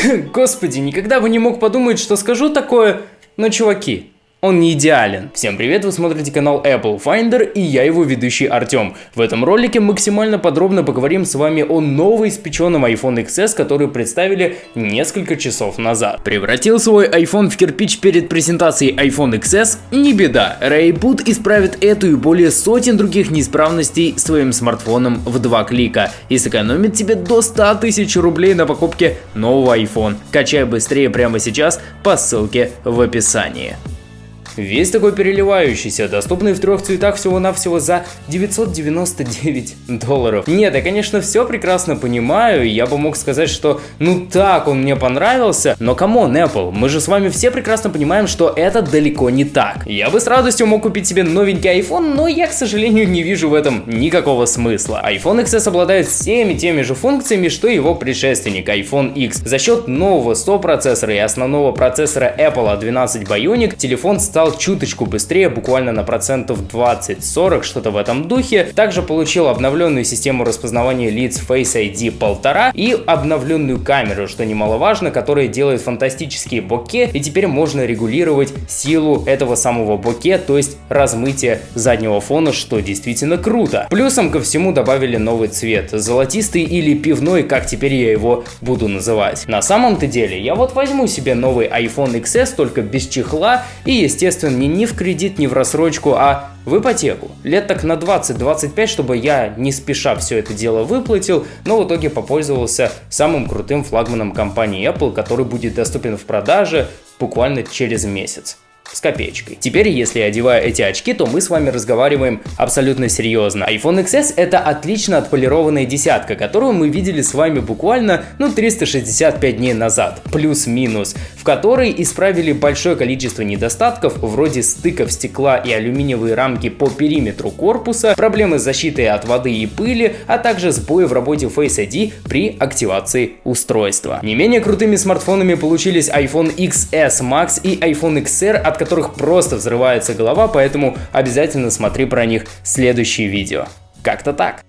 Господи, никогда бы не мог подумать, что скажу такое, но чуваки, он не идеален. Всем привет, вы смотрите канал Apple Finder и я его ведущий Артем. В этом ролике максимально подробно поговорим с вами о новоиспеченном iPhone XS, который представили несколько часов назад. Превратил свой iPhone в кирпич перед презентацией iPhone XS? Не беда, Rayboot исправит эту и более сотен других неисправностей своим смартфоном в два клика и сэкономит тебе до 100 тысяч рублей на покупке нового iPhone. Качай быстрее прямо сейчас по ссылке в описании. Весь такой переливающийся, доступный в трех цветах всего-навсего за 999 долларов. Нет, я конечно все прекрасно понимаю, я бы мог сказать, что ну так он мне понравился, но come on, Apple, мы же с вами все прекрасно понимаем, что это далеко не так. Я бы с радостью мог купить себе новенький iPhone, но я, к сожалению, не вижу в этом никакого смысла. iPhone XS обладает всеми теми же функциями, что и его предшественник iPhone X. За счет нового сопроцессора и основного процессора Apple A12 Bionic телефон стал стал чуточку быстрее, буквально на процентов 20-40, что-то в этом духе. Также получил обновленную систему распознавания лиц Face ID 1.5 и обновленную камеру, что немаловажно, которая делает фантастические боке, и теперь можно регулировать силу этого самого боке, то есть размытие заднего фона, что действительно круто. Плюсом ко всему добавили новый цвет, золотистый или пивной, как теперь я его буду называть. На самом-то деле, я вот возьму себе новый iPhone XS, только без чехла и, естественно, естественно, не, ни в кредит, ни в рассрочку, а в ипотеку. Лет так на 20-25, чтобы я не спеша все это дело выплатил, но в итоге попользовался самым крутым флагманом компании Apple, который будет доступен в продаже буквально через месяц с копеечкой. Теперь, если одеваю эти очки, то мы с вами разговариваем абсолютно серьезно. iPhone XS это отлично отполированная десятка, которую мы видели с вами буквально, ну, 365 дней назад, плюс-минус, в которой исправили большое количество недостатков, вроде стыков стекла и алюминиевые рамки по периметру корпуса, проблемы с защитой от воды и пыли, а также сбои в работе Face ID при активации устройства. Не менее крутыми смартфонами получились iPhone XS Max и iPhone XR, от которых просто взрывается голова, поэтому обязательно смотри про них следующие видео. Как-то так.